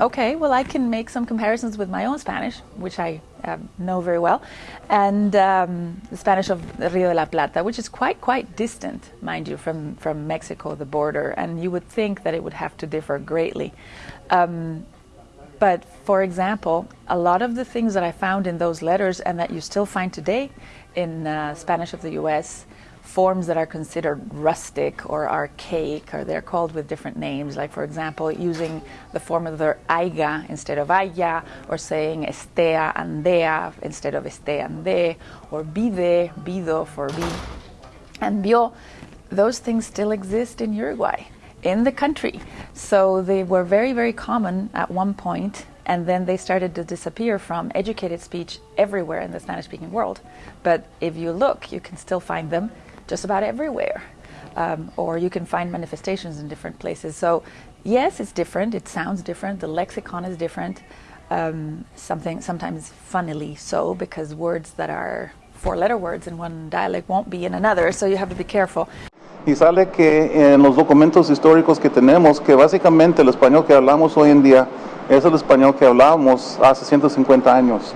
Okay, well, I can make some comparisons with my own Spanish, which I um, know very well, and um, the Spanish of Rio de la Plata, which is quite quite distant, mind you, from from Mexico, the border, and you would think that it would have to differ greatly. Um, but for example, a lot of the things that I found in those letters and that you still find today in uh, Spanish of the U.S forms that are considered rustic or archaic, or they're called with different names, like, for example, using the form of the haiga instead of haya, or saying estea andea instead of este ande, or vide, vido for be, and vio. Those things still exist in Uruguay, in the country. So they were very, very common at one point, and then they started to disappear from educated speech everywhere in the Spanish speaking world. But if you look, you can still find them just about everywhere. Um, or you can find manifestations in different places. So, yes, it's different. It sounds different. The lexicon is different. Um, something sometimes funnily so because words that are four-letter words in one dialect won't be in another. So you have to be careful. Y sale que en los documentos históricos que tenemos que básicamente el español que hablamos hoy en día es el español que hablábamos hace 150 años.